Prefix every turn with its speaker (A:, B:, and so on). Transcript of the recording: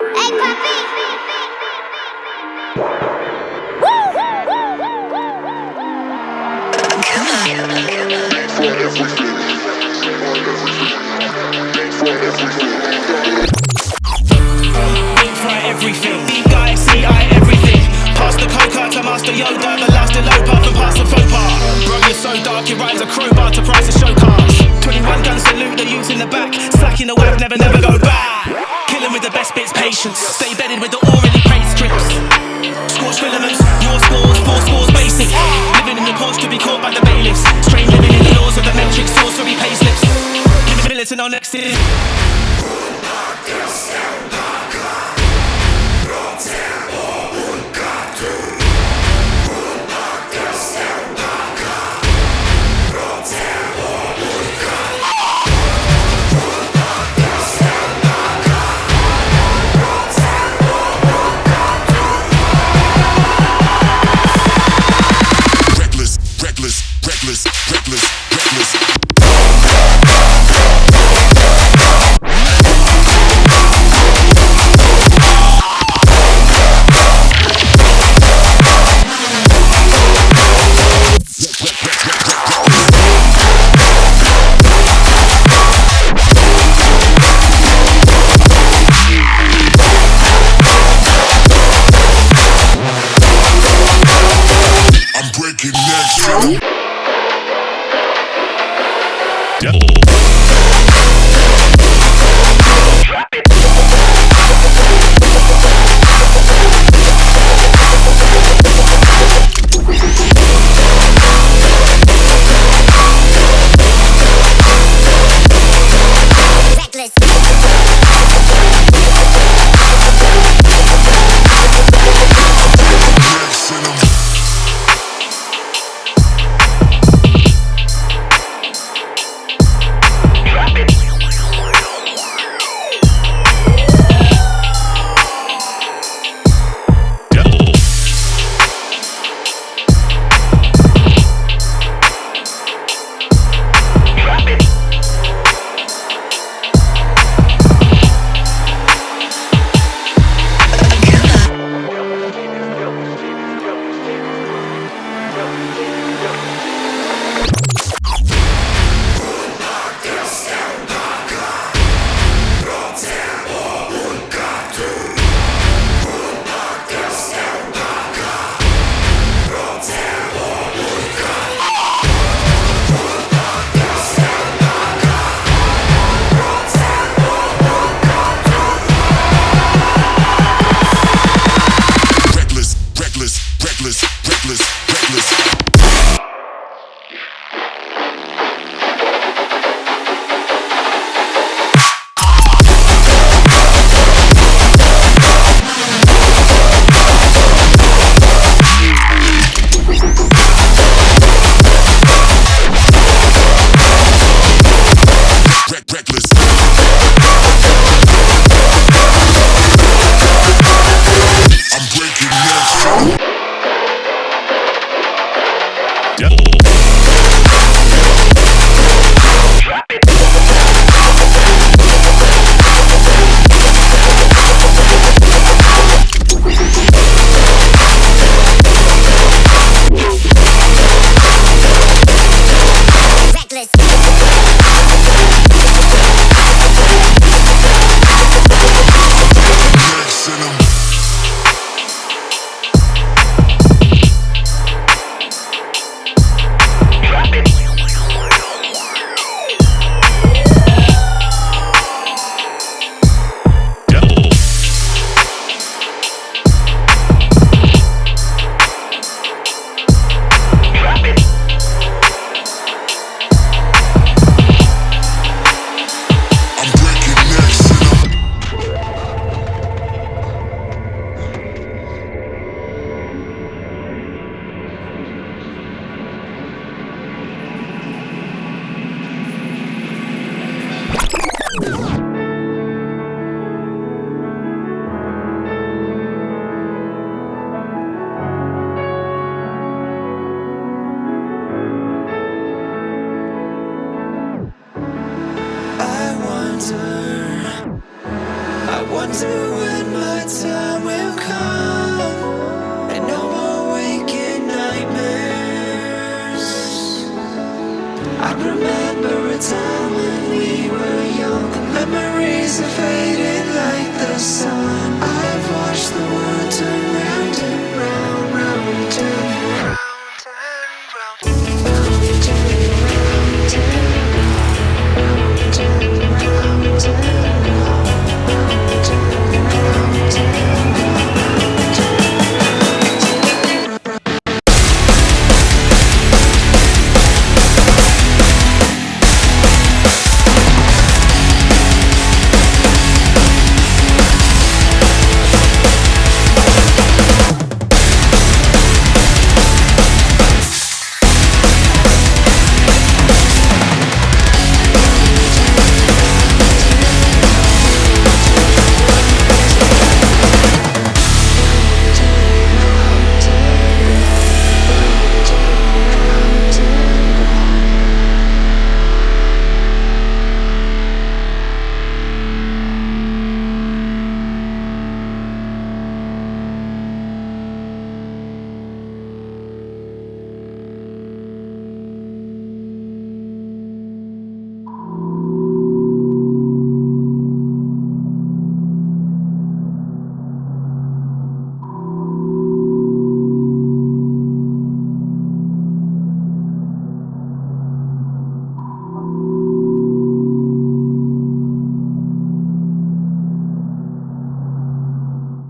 A: Hey, puppy! For everything,
B: B guy, C I everything. Pass the coca to Master Yoda, the last in low path and pass the faux pas. Bro, so dark, your rhymes a crowbar to price a show cars. 21 gun salute, the youths in the back, slacking the whack, never, never go next. to end my time.